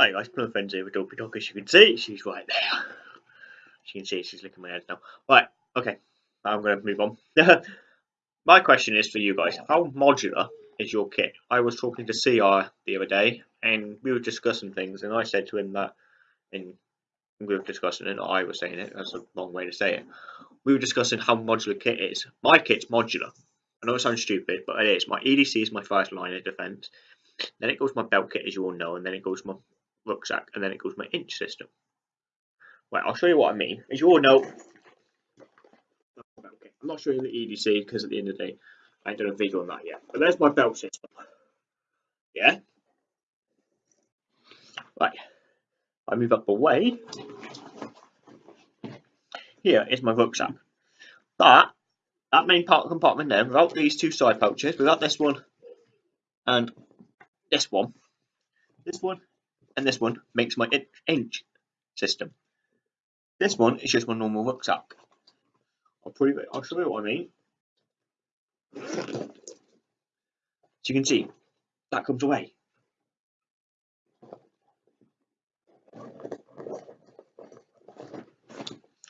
Hi guys, Plum Friends here with Dopey Dog. As you can see, she's right there. As you can see, she's licking my head now. Right, okay, I'm going to move on. my question is for you guys. How modular is your kit? I was talking to CR the other day, and we were discussing things, and I said to him that, and we were discussing it, I was saying it, that's a long way to say it. We were discussing how modular kit is. My kit's modular. I know it sounds stupid, but it is. My EDC is my first line of defense. Then it goes my belt kit, as you all know, and then it goes my rucksack, and then it goes my inch system. Right, I'll show you what I mean. As you all know, I'm not showing the EDC because at the end of the day, I ain't done a video on that yet. But there's my belt system. Yeah? Right. I move up away. Here is my rucksack. That, that main part compartment there, without these two side pouches, without this one and this one, this one and this one makes my inch system. This one is just my normal rucksack. I'll prove it. I'll show you what I mean. So you can see that comes away.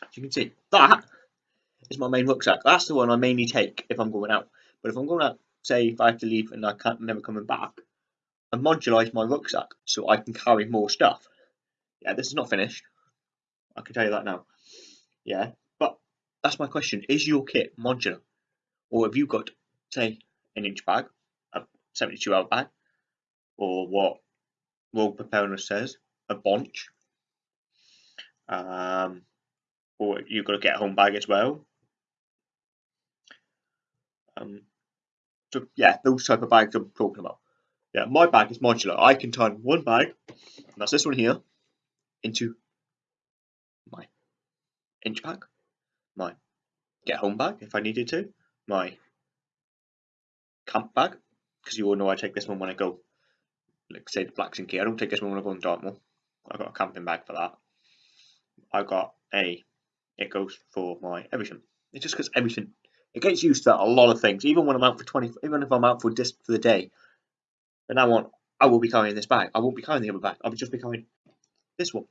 As you can see, that is my main rucksack. That's the one I mainly take if I'm going out. But if I'm going out, say if I have to leave and I can't never coming back, and modularize my rucksack so I can carry more stuff. Yeah, this is not finished. I can tell you that now. Yeah, but that's my question. Is your kit modular? Or have you got, say, an inch bag, a 72 hour bag, or what Royal Preparedness says, a bunch, um, or you've got a get home bag as well. Um, so yeah, those type of bags I'm talking about. Yeah, my bag is modular. I can turn one bag, and that's this one here, into my inch bag, my get home bag if I needed to, my camp bag, because you all know I take this one when I go, like say the Blacks and Key. I don't take this one when I go in Dartmoor. I've got a camping bag for that. I've got a, it goes for my everything. It's just because everything, it gets used to a lot of things. Even when I'm out for 20, even if I'm out for just for the day, but now on, I will be carrying this bag. I won't be carrying the other bag. I'll just be carrying this one.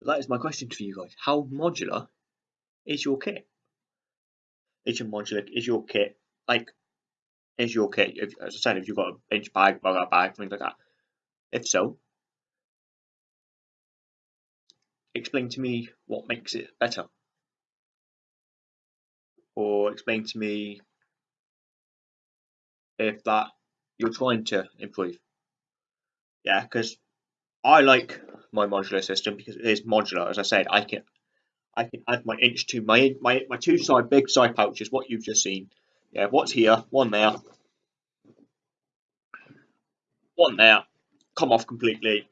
But that is my question to you guys. How modular is your kit? Is your modular? Is your kit like? Is your kit? If, as I said, if you've got a bench bag, bug bag, things like that. If so, explain to me what makes it better, or explain to me if that you're trying to improve. Yeah, because I like my modular system because it is modular. As I said, I can I can add my inch to my my my two side big side pouches. What you've just seen. Yeah, what's here? One there. One there. Come off completely.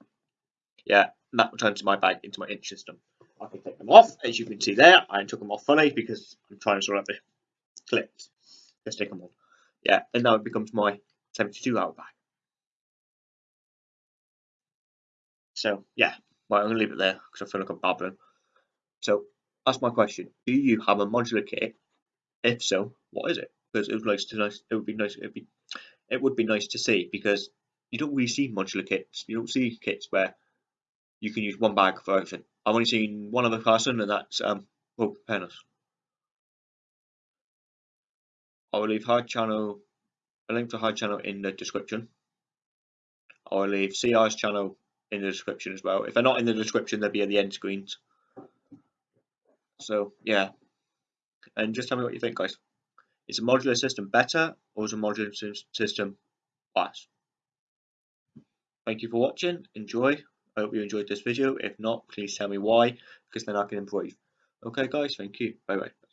Yeah, and that returns to my bag into my inch system. I can take them off, as you can see there. I took them off fully because I'm trying to sort out the clips. Let's take them off. Yeah, and now it becomes my 72 hour bag. So yeah, well, I'm gonna leave it there because I feel like I'm babbling. So that's my question. Do you have a modular kit? If so, what is it? Because it would nice to nice. It would be nice. It'd be. It would be nice to see because you don't really see modular kits. You don't see kits where you can use one bag for everything. I've only seen one other person, and that's um, Royal Preparedness. I will leave her channel a link to her channel in the description. I'll leave CR's channel in the description as well. If they're not in the description, they'll be at the end screens. So, yeah. And just tell me what you think, guys. Is a modular system better or is a modular system worse? Thank you for watching. Enjoy. I hope you enjoyed this video. If not, please tell me why, because then I can improve. Okay, guys. Thank you. Bye-bye.